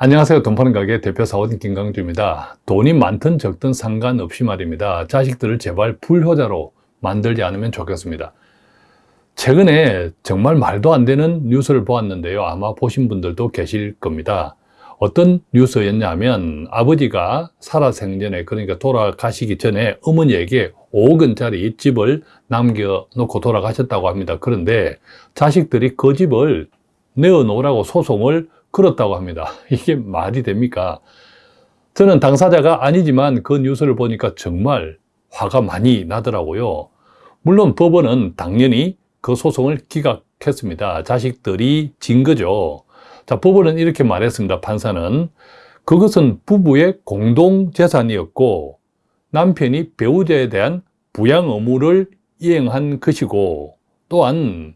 안녕하세요. 돈 파는 가게 대표 사원 김강주입니다. 돈이 많든 적든 상관없이 말입니다. 자식들을 제발 불효자로 만들지 않으면 좋겠습니다. 최근에 정말 말도 안 되는 뉴스를 보았는데요. 아마 보신 분들도 계실 겁니다. 어떤 뉴스였냐면 아버지가 살아생전에 그러니까 돌아가시기 전에 어머니에게 5억 원짜리 집을 남겨놓고 돌아가셨다고 합니다. 그런데 자식들이 그 집을 내어놓으라고 소송을 그렇다고 합니다. 이게 말이 됩니까? 저는 당사자가 아니지만 그 뉴스를 보니까 정말 화가 많이 나더라고요. 물론 법원은 당연히 그 소송을 기각했습니다. 자식들이 진 거죠. 자, 법원은 이렇게 말했습니다. 판사는 그것은 부부의 공동 재산이었고 남편이 배우자에 대한 부양 의무를 이행한 것이고 또한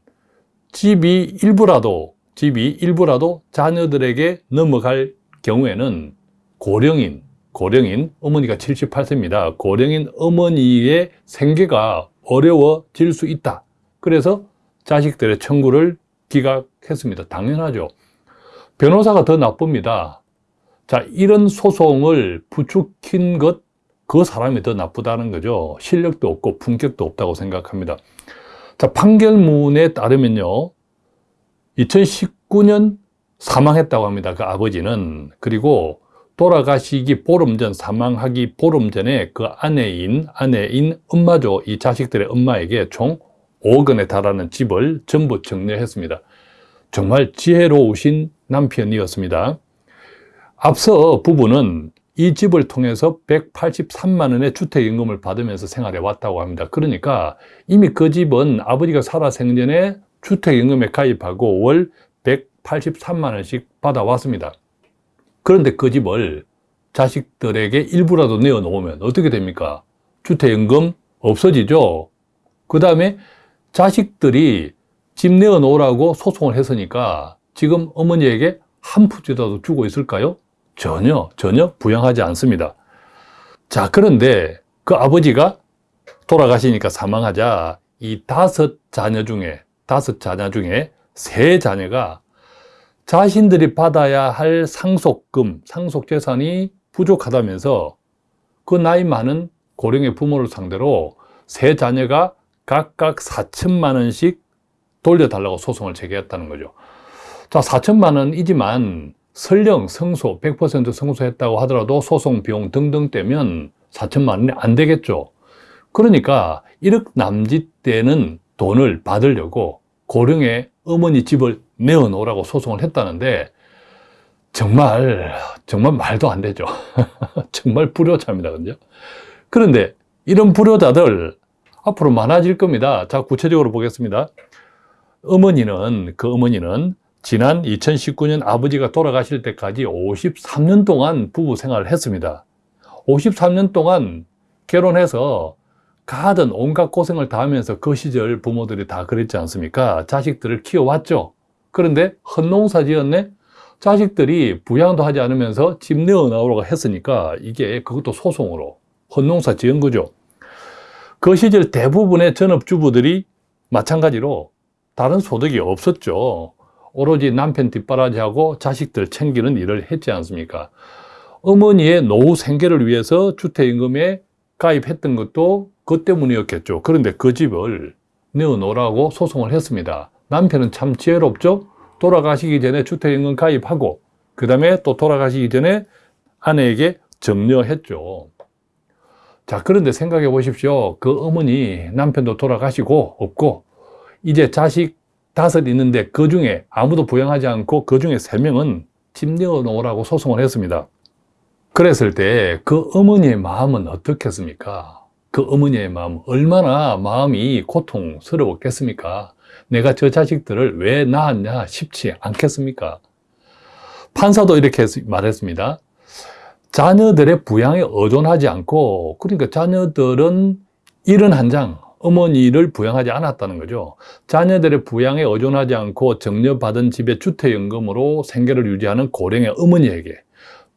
집이 일부라도 집이 일부라도 자녀들에게 넘어갈 경우에는 고령인, 고령인 어머니가 78세입니다. 고령인 어머니의 생계가 어려워질 수 있다. 그래서 자식들의 청구를 기각했습니다. 당연하죠. 변호사가 더 나쁩니다. 자, 이런 소송을 부추긴 것, 그 사람이 더 나쁘다는 거죠. 실력도 없고 품격도 없다고 생각합니다. 자, 판결문에 따르면요. 2019년 사망했다고 합니다. 그 아버지는. 그리고 돌아가시기 보름 전, 사망하기 보름 전에 그 아내인, 아내인 엄마죠. 이 자식들의 엄마에게 총 5억 원에 달하는 집을 전부 정리했습니다. 정말 지혜로우신 남편이었습니다. 앞서 부부는 이 집을 통해서 183만 원의 주택임금을 받으면서 생활해 왔다고 합니다. 그러니까 이미 그 집은 아버지가 살아 생전에 주택임금에 가입하고 월 183만 원씩 받아왔습니다. 그런데 그 집을 자식들에게 일부라도 내어놓으면 어떻게 됩니까? 주택임금 없어지죠? 그 다음에 자식들이 집 내어놓으라고 소송을 했으니까 지금 어머니에게 한 푼이라도 주고 있을까요? 전혀, 전혀 부양하지 않습니다. 자, 그런데 그 아버지가 돌아가시니까 사망하자 이 다섯 자녀 중에 다섯 자녀 중에 세 자녀가 자신들이 받아야 할 상속금, 상속재산이 부족하다면서 그 나이 많은 고령의 부모를 상대로 세 자녀가 각각 4천만 원씩 돌려달라고 소송을 제기했다는 거죠. 자, 4천만 원이지만 설령 성소, 100% 성소했다고 하더라도 소송 비용 등등 떼면 4천만 원이 안 되겠죠. 그러니까 1억 남짓 되는 돈을 받으려고 고령의 어머니 집을 내어놓으라고 소송을 했다는데 정말 정말 말도 안 되죠. 정말 불효자입니다. 그죠? 그런데 이런 불효자들 앞으로 많아질 겁니다. 자, 구체적으로 보겠습니다. 어머니는 그 어머니는 지난 2019년 아버지가 돌아가실 때까지 53년 동안 부부 생활을 했습니다. 53년 동안 결혼해서 가든 온갖 고생을 다 하면서 그 시절 부모들이 다 그랬지 않습니까? 자식들을 키워왔죠. 그런데 헛농사 지었네? 자식들이 부양도 하지 않으면서 집 내어나오라고 했으니까 이게 그것도 소송으로 헛농사 지은 거죠. 그 시절 대부분의 전업주부들이 마찬가지로 다른 소득이 없었죠. 오로지 남편 뒷바라지하고 자식들 챙기는 일을 했지 않습니까? 어머니의 노후 생계를 위해서 주택임금에 가입했던 것도 그 때문이었겠죠. 그런데 그 집을 내어놓으라고 소송을 했습니다. 남편은 참 지혜롭죠? 돌아가시기 전에 주택임금 가입하고 그 다음에 또 돌아가시기 전에 아내에게 정려했죠. 자, 그런데 생각해 보십시오. 그 어머니 남편도 돌아가시고 없고 이제 자식 다섯 있는데 그 중에 아무도 부양하지 않고 그 중에 세 명은 집 내어놓으라고 소송을 했습니다. 그랬을 때 그 어머니의 마음은 어떻겠습니까? 그 어머니의 마음 얼마나 마음이 고통스러웠겠습니까? 내가 저 자식들을 왜 낳았냐 싶지 않겠습니까? 판사도 이렇게 말했습니다. 자녀들의 부양에 의존하지 않고 그러니까 자녀들은 일은 한 장, 어머니를 부양하지 않았다는 거죠. 자녀들의 부양에 의존하지 않고 정려받은 집의 주택연금으로 생계를 유지하는 고령의 어머니에게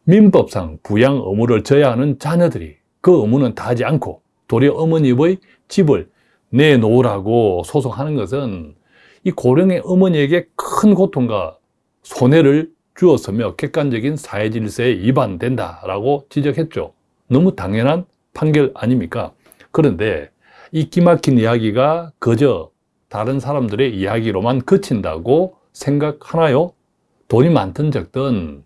민법상 부양 의무를 져야 하는 자녀들이 그 의무는 다하지 않고 도리어 어머니의 집을 내놓으라고 소송하는 것은 이 고령의 어머니에게 큰 고통과 손해를 주었으며 객관적인 사회 질서에 위반된다라고 지적했죠. 너무 당연한 판결 아닙니까? 그런데 이 기막힌 이야기가 그저 다른 사람들의 이야기로만 그친다고 생각하나요? 돈이 많든 적든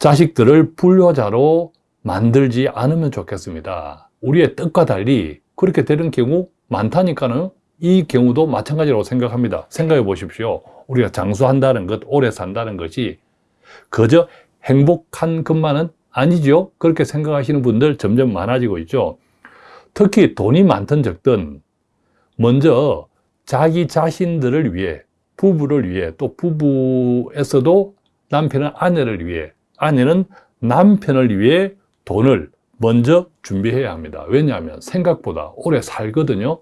자식들을 불효자로 만들지 않으면 좋겠습니다. 우리의 뜻과 달리 그렇게 되는 경우 많다니까는 이 경우도 마찬가지라고 생각합니다. 생각해 보십시오. 우리가 장수한다는 것, 오래 산다는 것이 그저 행복한 것만은 아니죠. 그렇게 생각하시는 분들 점점 많아지고 있죠. 특히 돈이 많든 적든 먼저 자기 자신들을 위해 부부를 위해 또 부부에서도 남편은 아내를 위해 아내는 남편을 위해 돈을 먼저 준비해야 합니다. 왜냐하면 생각보다 오래 살거든요.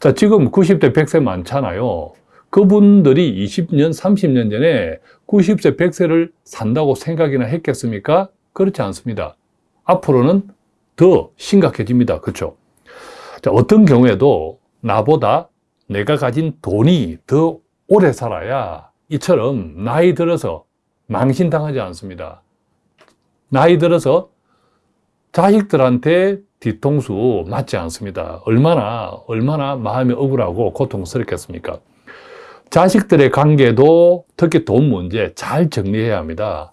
자, 지금 90대 100세 많잖아요. 그분들이 20년, 30년 전에 90세, 100세를 산다고 생각이나 했겠습니까? 그렇지 않습니다. 앞으로는 더 심각해집니다. 그렇죠? 자, 어떤 경우에도 나보다 내가 가진 돈이 더 오래 살아야 이처럼 나이 들어서 망신당하지 않습니다. 나이 들어서 자식들한테 뒤통수 맞지 않습니다. 얼마나, 얼마나 마음이 억울하고 고통스럽겠습니까? 자식들의 관계도 특히 돈 문제 잘 정리해야 합니다.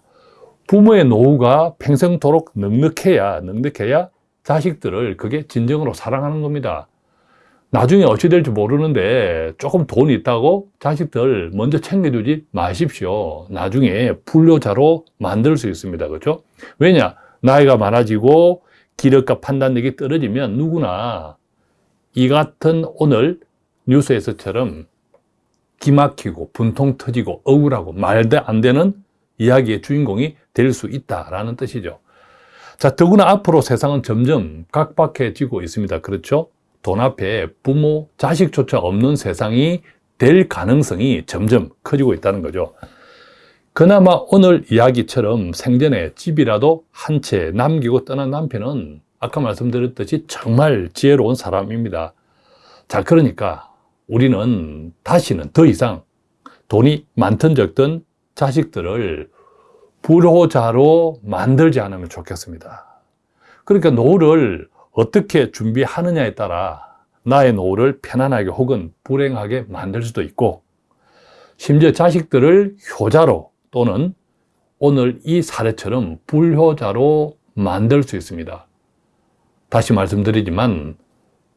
부모의 노후가 평생토록 넉넉해야, 넉넉해야 자식들을 그게 진정으로 사랑하는 겁니다. 나중에 어찌 될지 모르는데 조금 돈이 있다고 자식들 먼저 챙겨주지 마십시오. 나중에 불효자로 만들 수 있습니다. 그렇죠? 왜냐? 나이가 많아지고 기력과 판단력이 떨어지면 누구나 이 같은 오늘 뉴스에서처럼 기막히고 분통 터지고 억울하고 말도 안 되는 이야기의 주인공이 될 수 있다라는 뜻이죠. 자, 더구나 앞으로 세상은 점점 각박해지고 있습니다. 그렇죠? 돈 앞에 부모, 자식조차 없는 세상이 될 가능성이 점점 커지고 있다는 거죠. 그나마 오늘 이야기처럼 생전에 집이라도 한 채 남기고 떠난 남편은 아까 말씀드렸듯이 정말 지혜로운 사람입니다. 자, 그러니까 우리는 다시는 더 이상 돈이 많든 적든 자식들을 불호자로 만들지 않으면 좋겠습니다. 그러니까 노후를 어떻게 준비하느냐에 따라 나의 노후를 편안하게 혹은 불행하게 만들 수도 있고 심지어 자식들을 효자로 또는 오늘 이 사례처럼 불효자로 만들 수 있습니다. 다시 말씀드리지만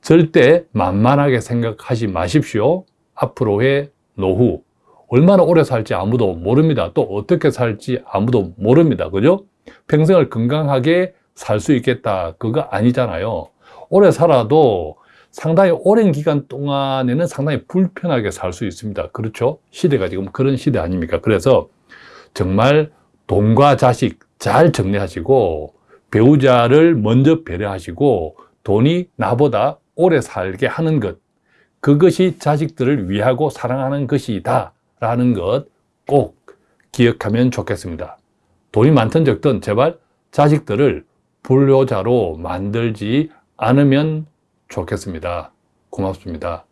절대 만만하게 생각하지 마십시오. 앞으로의 노후 얼마나 오래 살지 아무도 모릅니다. 또 어떻게 살지 아무도 모릅니다. 그죠? 평생을 건강하게 살 수 있겠다. 그거 아니잖아요. 오래 살아도 상당히 오랜 기간 동안에는 상당히 불편하게 살 수 있습니다. 그렇죠? 시대가 지금 그런 시대 아닙니까? 그래서 정말 돈과 자식 잘 정리하시고 배우자를 먼저 배려하시고 돈이 나보다 오래 살게 하는 것 그것이 자식들을 위하고 사랑하는 것이다 라는 것 꼭 기억하면 좋겠습니다. 돈이 많든 적든 제발 자식들을 불효자로 만들지 않으면 좋겠습니다. 고맙습니다.